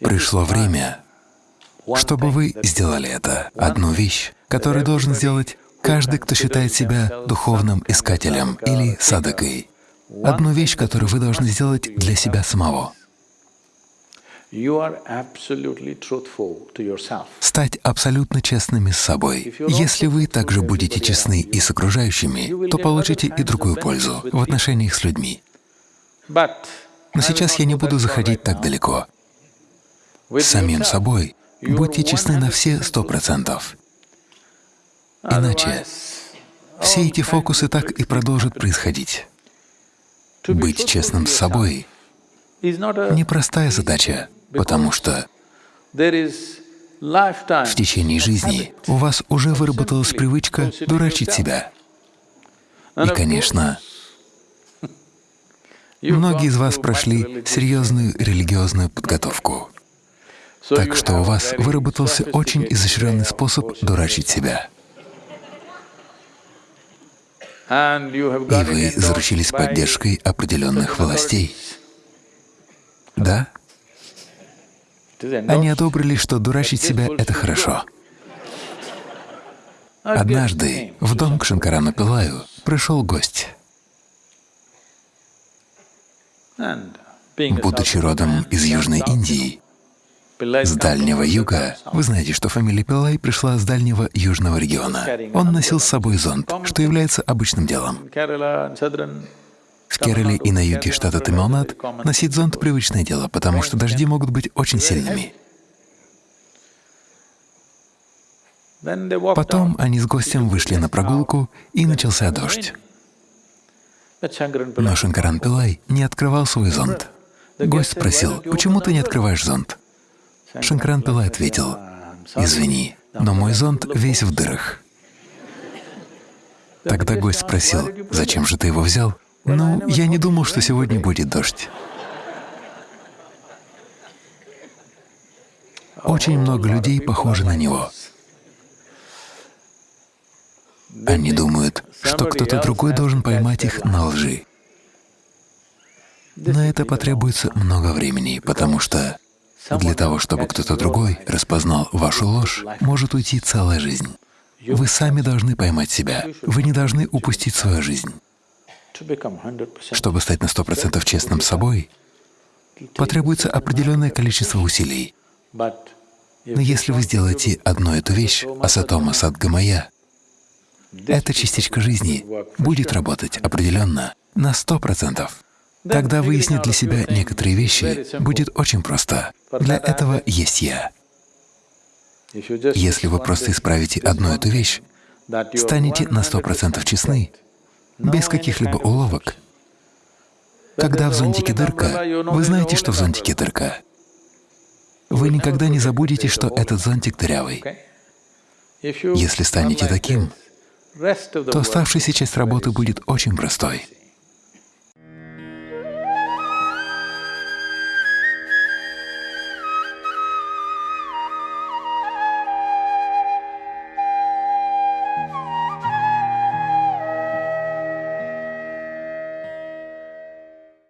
Пришло время, чтобы вы сделали это. Одну вещь, которую должен сделать каждый, кто считает себя духовным искателем или садакой. Одну вещь, которую вы должны сделать для себя самого. Стать абсолютно честными с собой. Если вы также будете честны и с окружающими, то получите и другую пользу в отношениях с людьми. Но сейчас я не буду заходить так далеко. С самим собой будьте честны на все сто процентов. Иначе все эти фокусы так и продолжат происходить. Быть честным с собой — непростая задача, потому что в течение жизни у вас уже выработалась привычка дурачить себя. И, конечно, многие из вас прошли серьезную религиозную подготовку, так что у вас выработался очень изощренный способ дурачить себя. И вы заручились поддержкой определенных властей. Да? Они одобрили, что дурачить себя — это хорошо. Однажды в дом к Шанкарану Пилаю пришел гость. Будучи родом из Южной Индии, с Дальнего Юга, вы знаете, что фамилия Пилай пришла с Дальнего Южного региона. Он носил с собой зонт, что является обычным делом. В Керале и на юге штата Тамилнад носить зонт — привычное дело, потому что дожди могут быть очень сильными. Потом они с гостем вышли на прогулку, и начался дождь. Но Шанкаран Пилай не открывал свой зонт. Гость спросил, «Почему ты не открываешь зонт?» Шанкаран Пилай ответил, «Извини, но мой зонт весь в дырах». Тогда гость спросил, «Зачем же ты его взял?» Ну, я не думал, что сегодня будет дождь. Очень много людей похожи на него. Они думают, что кто-то другой должен поймать их на лжи. На это потребуется много времени, потому что для того, чтобы кто-то другой распознал вашу ложь, может уйти целая жизнь. Вы сами должны поймать себя, вы не должны упустить свою жизнь. Чтобы стать на сто процентов честным с собой, потребуется определенное количество усилий. Но если вы сделаете одну эту вещь, асатома садгамая, эта частичка жизни будет работать определенно на сто процентов. Тогда выяснить для себя некоторые вещи будет очень просто. Для этого есть Я. Если вы просто исправите одну эту вещь, станете на сто процентов честны, без каких-либо уловок. Когда в зонтике дырка, вы знаете, что в зонтике дырка. Вы никогда не забудете, что этот зонтик дырявый. Если станете таким, то оставшаяся часть работы будет очень простой.